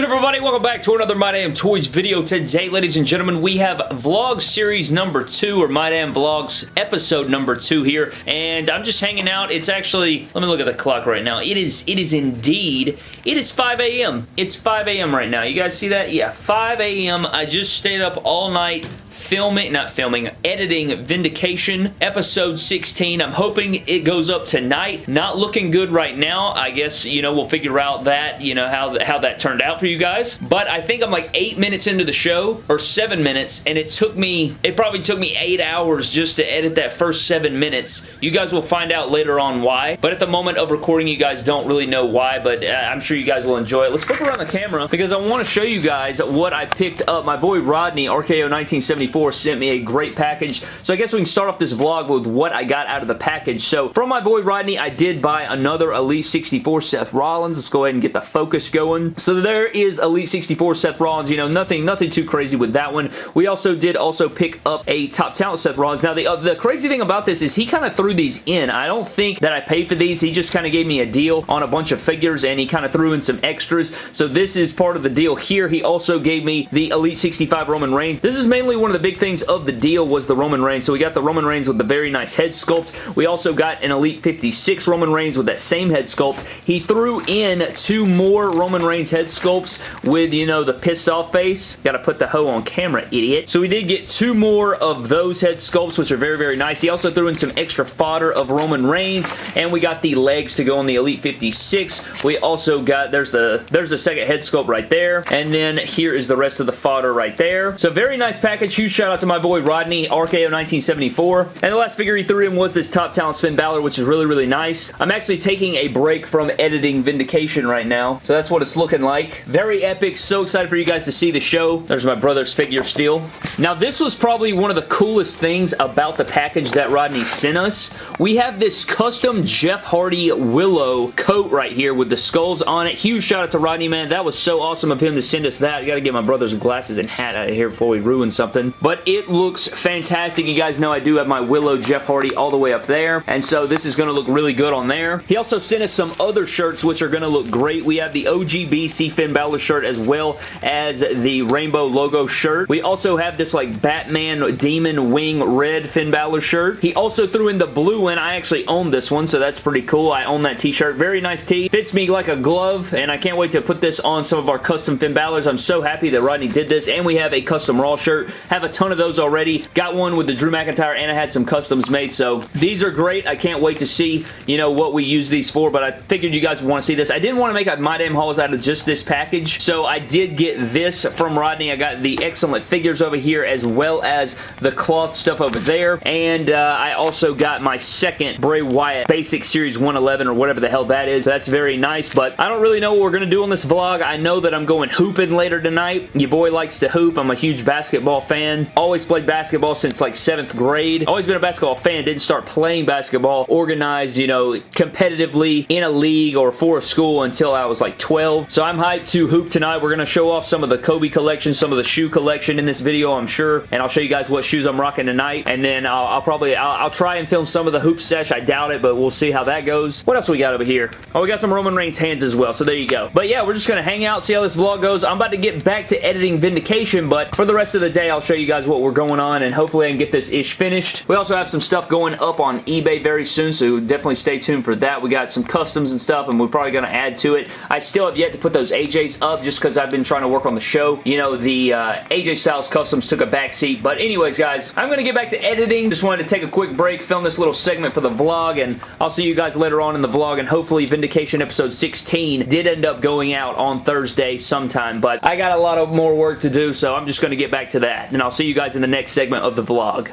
good everybody? Welcome back to another My Damn Toys video. Today, ladies and gentlemen, we have vlog series number two, or My Damn Vlogs episode number two here, and I'm just hanging out. It's actually, let me look at the clock right now. It is, it is indeed, it is 5 a.m. It's 5 a.m. right now. You guys see that? Yeah, 5 a.m. I just stayed up all night filming, not filming, editing Vindication episode 16. I'm hoping it goes up tonight. Not looking good right now. I guess, you know, we'll figure out that, you know, how, how that turned out for you guys. But I think I'm like eight minutes into the show or seven minutes and it took me, it probably took me eight hours just to edit that first seven minutes. You guys will find out later on why. But at the moment of recording, you guys don't really know why, but uh, I'm sure you guys will enjoy it. Let's flip around the camera because I want to show you guys what I picked up. My boy Rodney, RKO1975, sent me a great package. So I guess we can start off this vlog with what I got out of the package. So from my boy Rodney, I did buy another Elite 64 Seth Rollins. Let's go ahead and get the focus going. So there is Elite 64 Seth Rollins. You know, nothing, nothing too crazy with that one. We also did also pick up a top talent Seth Rollins. Now the, uh, the crazy thing about this is he kind of threw these in. I don't think that I paid for these. He just kind of gave me a deal on a bunch of figures and he kind of threw in some extras. So this is part of the deal here. He also gave me the Elite 65 Roman Reigns. This is mainly one of the big things of the deal was the Roman Reigns. So we got the Roman Reigns with the very nice head sculpt. We also got an Elite 56 Roman Reigns with that same head sculpt. He threw in two more Roman Reigns head sculpts with, you know, the pissed off face. Got to put the hoe on camera, idiot. So we did get two more of those head sculpts, which are very, very nice. He also threw in some extra fodder of Roman Reigns, and we got the legs to go on the Elite 56. We also got, there's the, there's the second head sculpt right there, and then here is the rest of the fodder right there. So very nice package. Huge shout out to my boy Rodney, RKO 1974. And the last figure he threw in was this Top Talent Finn Balor, which is really, really nice. I'm actually taking a break from editing Vindication right now, so that's what it's looking like. Very epic. So excited for you guys to see the show. There's my brother's figure still. Now, this was probably one of the coolest things about the package that Rodney sent us. We have this custom Jeff Hardy Willow coat right here with the skulls on it. Huge shout out to Rodney, man. That was so awesome of him to send us that. I gotta get my brother's glasses and hat out of here before we ruin something. But it looks fantastic. You guys know I do have my Willow Jeff Hardy all the way up there, and so this is going to look really good on there. He also sent us some other shirts which are going to look great. We have the OGBC Finn Balor shirt as well as the rainbow logo shirt. We also have this like Batman Demon Wing Red Finn Balor shirt. He also threw in the blue one. I actually own this one, so that's pretty cool. I own that t-shirt. Very nice tee. Fits me like a glove, and I can't wait to put this on some of our custom Finn Balors. I'm so happy that Rodney did this, and we have a custom Raw shirt. Have a ton of those already. Got one with the Drew McIntyre and I had some customs made. So these are great. I can't wait to see, you know, what we use these for. But I figured you guys would want to see this. I didn't want to make My Damn Hauls out of just this package. So I did get this from Rodney. I got the excellent figures over here as well as the cloth stuff over there. And uh, I also got my second Bray Wyatt Basic Series 111 or whatever the hell that is. That's very nice. But I don't really know what we're going to do on this vlog. I know that I'm going hooping later tonight. Your boy likes to hoop. I'm a huge basketball fan. Always played basketball since like 7th grade. Always been a basketball fan. Didn't start playing basketball organized, you know, competitively in a league or for a school until I was like 12. So I'm hyped to hoop tonight. We're going to show off some of the Kobe collection, some of the shoe collection in this video, I'm sure. And I'll show you guys what shoes I'm rocking tonight. And then I'll, I'll probably, I'll, I'll, try and film some of the hoop sesh. I doubt it, but we'll see how that goes. What else we got over here? Oh, we got some Roman Reigns hands as well. So there you go. But yeah, we're just going to hang out, see how this vlog goes. I'm about to get back to editing Vindication, but for the rest of the day, I'll show you guys what we're going on and hopefully I can get this ish finished. We also have some stuff going up on eBay very soon, so definitely stay tuned for that. We got some customs and stuff, and we're probably going to add to it. I still have yet to put those AJs up just because I've been trying to work on the show. You know, the uh, AJ Styles Customs took a backseat, but anyways, guys, I'm going to get back to editing. Just wanted to take a quick break, film this little segment for the vlog, and I'll see you guys later on in the vlog, and hopefully Vindication episode 16 did end up going out on Thursday sometime, but I got a lot of more work to do, so I'm just going to get back to that, and I'll see you guys in the next segment of the vlog.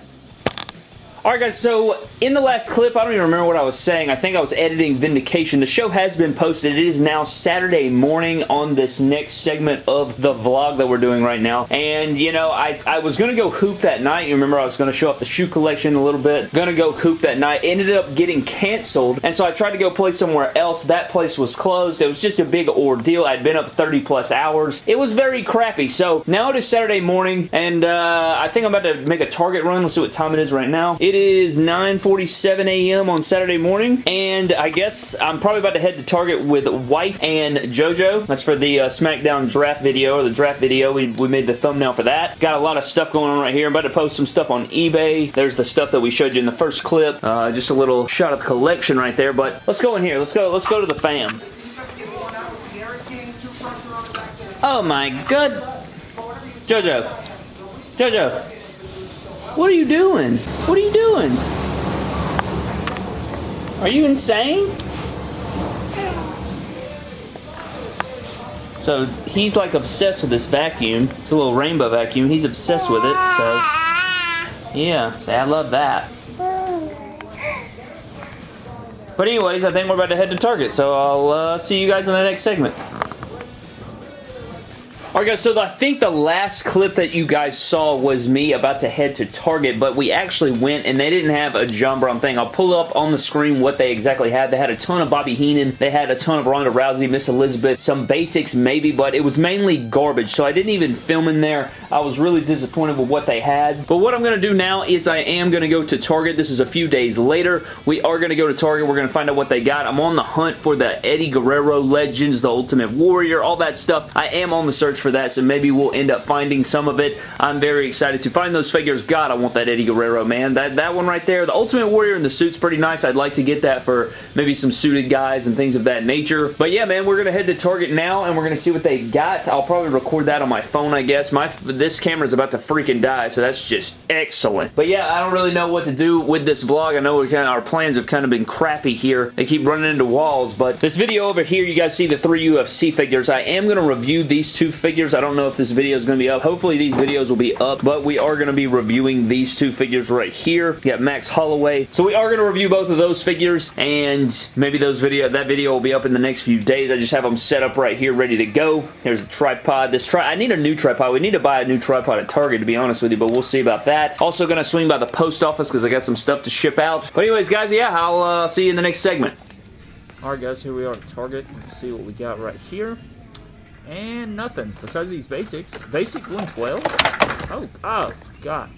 Alright guys, so in the last clip, I don't even remember what I was saying. I think I was editing Vindication. The show has been posted. It is now Saturday morning on this next segment of the vlog that we're doing right now. And, you know, I, I was going to go hoop that night. You remember I was going to show off the shoe collection a little bit. Going to go hoop that night. Ended up getting canceled. And so I tried to go play somewhere else. That place was closed. It was just a big ordeal. I'd been up 30 plus hours. It was very crappy. So now it is Saturday morning and uh, I think I'm about to make a Target run. Let's see what time it is right now. It is 9.47 a.m. on Saturday morning, and I guess I'm probably about to head to Target with Wife and JoJo. That's for the uh, SmackDown draft video, or the draft video. We, we made the thumbnail for that. Got a lot of stuff going on right here. I'm about to post some stuff on eBay. There's the stuff that we showed you in the first clip. Uh, just a little shot of the collection right there, but let's go in here. Let's go, let's go to the fam. Oh my god. Jojo. Jojo. What are you doing? What are you doing? Are you insane? So he's like obsessed with this vacuum. It's a little rainbow vacuum. He's obsessed with it, so yeah. So I love that. But anyways, I think we're about to head to Target, so I'll uh, see you guys in the next segment. Alright guys, so I think the last clip that you guys saw was me about to head to Target, but we actually went and they didn't have a John thing. I'll pull up on the screen what they exactly had. They had a ton of Bobby Heenan. They had a ton of Ronda Rousey, Miss Elizabeth, some basics maybe, but it was mainly garbage, so I didn't even film in there. I was really disappointed with what they had. But what I'm going to do now is I am going to go to Target. This is a few days later. We are going to go to Target. We're going to find out what they got. I'm on the hunt for the Eddie Guerrero Legends, the Ultimate Warrior, all that stuff. I am on the search for that, so maybe we'll end up finding some of it. I'm very excited to find those figures. God, I want that Eddie Guerrero, man. That, that one right there, the Ultimate Warrior in the suit's pretty nice. I'd like to get that for maybe some suited guys and things of that nature. But yeah, man, we're going to head to Target now, and we're going to see what they got. I'll probably record that on my phone, I guess. My This camera's about to freaking die, so that's just excellent. But yeah, I don't really know what to do with this vlog. I know kind of, our plans have kind of been crappy here. They keep running into walls, but this video over here, you guys see the three UFC figures. I am going to review these two figures figures. I don't know if this video is going to be up. Hopefully these videos will be up, but we are going to be reviewing these two figures right here. We got Max Holloway. So we are going to review both of those figures, and maybe those video that video will be up in the next few days. I just have them set up right here, ready to go. Here's the tripod. This tri I need a new tripod. We need to buy new tripod at Target, to be honest with you, but we'll see about that. Also going to swing by the post office because I got some stuff to ship out. But anyways, guys, yeah, I'll uh, see you in the next segment. Alright guys, here we are at Target. Let's see what we got right here. And nothing. Besides these basics. Basic 112? Oh, oh, God.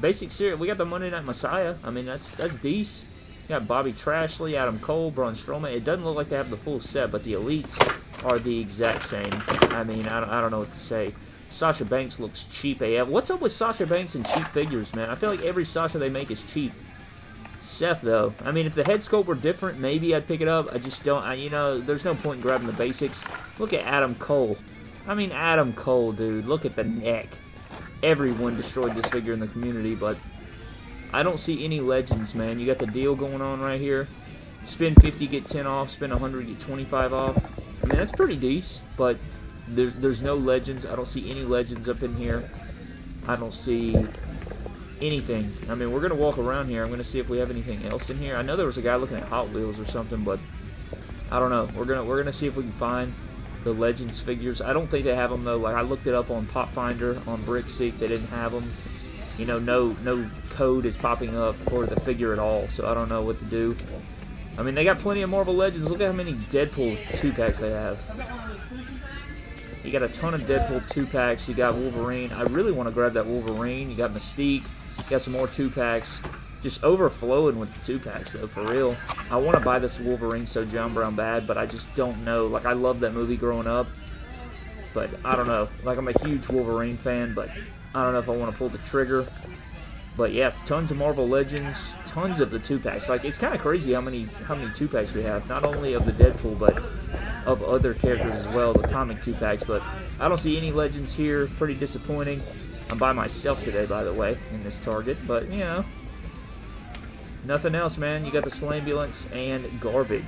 Basic series. We got the Monday Night Messiah. I mean, that's that's decent. got Bobby Trashley, Adam Cole, Braun Strowman. It doesn't look like they have the full set, but the Elites are the exact same. I mean, I don't, I don't know what to say. Sasha Banks looks cheap AF. What's up with Sasha Banks and cheap figures, man? I feel like every Sasha they make is cheap. Seth, though. I mean, if the head sculpt were different, maybe I'd pick it up. I just don't, I, you know, there's no point in grabbing the basics. Look at Adam Cole. I mean, Adam Cole, dude. Look at the neck. Everyone destroyed this figure in the community, but I don't see any legends, man. You got the deal going on right here. Spend 50, get 10 off. Spend 100, get 25 off. I mean, that's pretty decent, but there's, there's no legends. I don't see any legends up in here. I don't see anything. I mean, we're going to walk around here. I'm going to see if we have anything else in here. I know there was a guy looking at Hot Wheels or something, but I don't know. We're going to we're to see if we can find the Legends figures. I don't think they have them, though. Like, I looked it up on Pop Finder on Brickseek. They didn't have them. You know, no, no code is popping up for the figure at all, so I don't know what to do. I mean, they got plenty of Marvel Legends. Look at how many Deadpool 2-packs they have. You got a ton of Deadpool 2-packs. You got Wolverine. I really want to grab that Wolverine. You got Mystique. Got some more two packs. Just overflowing with the two packs though, for real. I want to buy this Wolverine so John Brown bad, but I just don't know. Like I love that movie growing up, but I don't know. Like I'm a huge Wolverine fan, but I don't know if I want to pull the trigger. But yeah, tons of Marvel Legends, tons of the two packs. Like it's kind of crazy how many how many two packs we have. Not only of the Deadpool, but of other characters as well, the comic two packs. But I don't see any Legends here. Pretty disappointing. I'm by myself today, by the way, in this Target, but, you know, nothing else, man. You got the Slambulance and Garbage.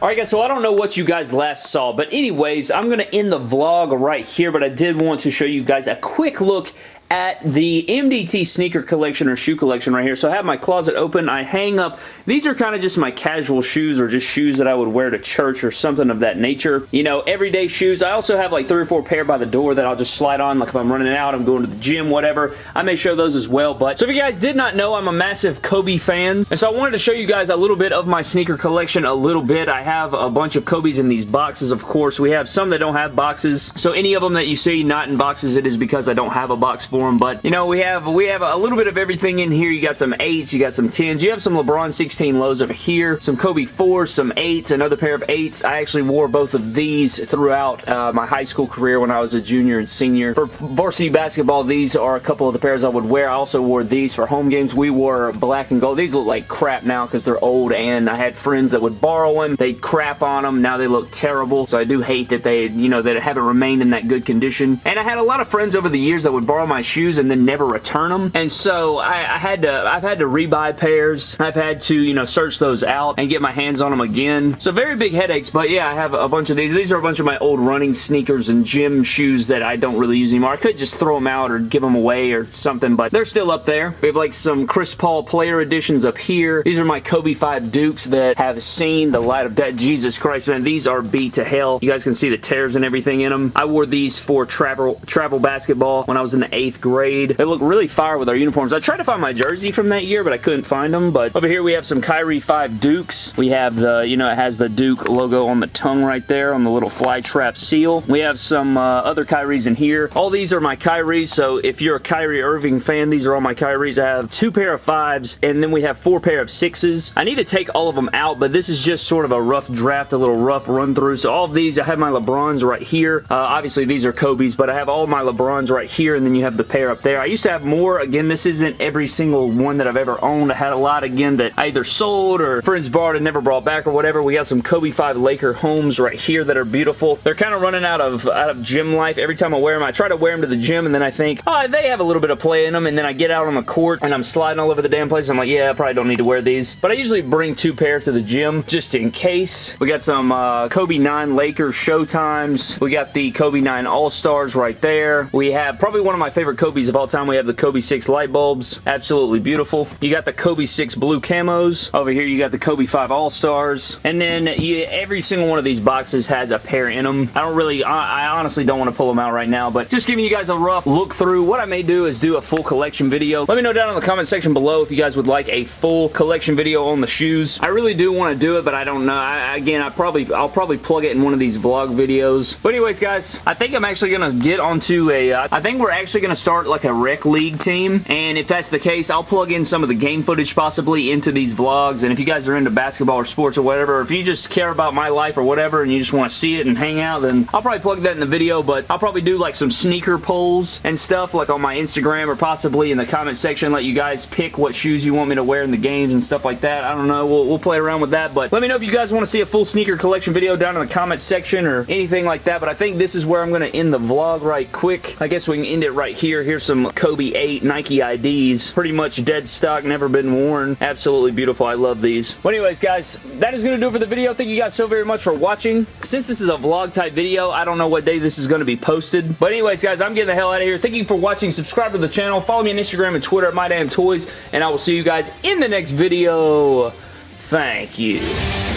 Alright guys, so I don't know what you guys last saw, but anyways, I'm going to end the vlog right here, but I did want to show you guys a quick look at the MDT sneaker collection or shoe collection right here. So I have my closet open. I hang up. These are kind of just my casual shoes or just shoes that I would wear to church or something of that nature. You know, everyday shoes. I also have like three or four pair by the door that I'll just slide on. Like if I'm running out, I'm going to the gym, whatever. I may show those as well. But so if you guys did not know, I'm a massive Kobe fan. And so I wanted to show you guys a little bit of my sneaker collection a little bit. I have a bunch of Kobe's in these boxes, of course. We have some that don't have boxes. So any of them that you see not in boxes, it is because I don't have a box for for them, but you know, we have we have a little bit of everything in here. You got some 8s, you got some 10s, you have some LeBron 16 lows over here, some Kobe 4s, some 8s, another pair of 8s. I actually wore both of these throughout uh, my high school career when I was a junior and senior. For varsity basketball, these are a couple of the pairs I would wear. I also wore these for home games. We wore black and gold. These look like crap now because they're old and I had friends that would borrow them. They'd crap on them. Now they look terrible. So I do hate that they, you know, that haven't remained in that good condition. And I had a lot of friends over the years that would borrow my shoes and then never return them. And so I, I had to, I've had to rebuy pairs. I've had to, you know, search those out and get my hands on them again. So very big headaches, but yeah, I have a bunch of these. These are a bunch of my old running sneakers and gym shoes that I don't really use anymore. I could just throw them out or give them away or something, but they're still up there. We have like some Chris Paul player editions up here. These are my Kobe 5 Dukes that have seen the light of day. Jesus Christ, man. These are beat to hell. You guys can see the tears and everything in them. I wore these for travel travel basketball when I was in the 8th grade. They look really fire with our uniforms. I tried to find my jersey from that year, but I couldn't find them. But over here we have some Kyrie 5 Dukes. We have the, you know, it has the Duke logo on the tongue right there on the little fly trap seal. We have some uh, other Kyries in here. All these are my Kyries, so if you're a Kyrie Irving fan, these are all my Kyries. I have two pair of fives, and then we have four pair of sixes. I need to take all of them out, but this is just sort of a rough draft, a little rough run through. So all of these, I have my LeBrons right here. Uh, obviously, these are Kobe's, but I have all my LeBrons right here, and then you have the pair up there. I used to have more. Again, this isn't every single one that I've ever owned. I had a lot, again, that I either sold or friends borrowed and never brought back or whatever. We got some Kobe 5 Laker homes right here that are beautiful. They're kind of running out of, out of gym life. Every time I wear them, I try to wear them to the gym, and then I think, oh, they have a little bit of play in them, and then I get out on the court, and I'm sliding all over the damn place. I'm like, yeah, I probably don't need to wear these. But I usually bring two pair to the gym just in case. We got some uh, Kobe 9 Lakers Showtimes. We got the Kobe 9 All-Stars right there. We have probably one of my favorite Kobe's of all time. We have the Kobe 6 light bulbs. Absolutely beautiful. You got the Kobe 6 blue camos. Over here, you got the Kobe 5 All-Stars. And then you, every single one of these boxes has a pair in them. I don't really, I, I honestly don't want to pull them out right now, but just giving you guys a rough look through. What I may do is do a full collection video. Let me know down in the comment section below if you guys would like a full collection video on the shoes. I really do want to do it, but I don't know. I, again, I probably, I'll probably plug it in one of these vlog videos. But anyways, guys, I think I'm actually going to get onto a. Uh, I think we're actually going to start like a rec league team, and if that's the case, I'll plug in some of the game footage possibly into these vlogs, and if you guys are into basketball or sports or whatever, or if you just care about my life or whatever, and you just want to see it and hang out, then I'll probably plug that in the video, but I'll probably do like some sneaker polls and stuff, like on my Instagram or possibly in the comment section, let you guys pick what shoes you want me to wear in the games and stuff like that. I don't know. We'll, we'll play around with that, but let me know if you guys want to see a full sneaker collection video down in the comment section or anything like that, but I think this is where I'm going to end the vlog right quick. I guess we can end it right here. Here's some Kobe 8 Nike IDs. Pretty much dead stock, never been worn. Absolutely beautiful. I love these. Well, anyways, guys, that is going to do it for the video. Thank you guys so very much for watching. Since this is a vlog type video, I don't know what day this is going to be posted. But anyways, guys, I'm getting the hell out of here. Thank you for watching. Subscribe to the channel. Follow me on Instagram and Twitter at MyDamnToys, and I will see you guys in the next video. Thank you.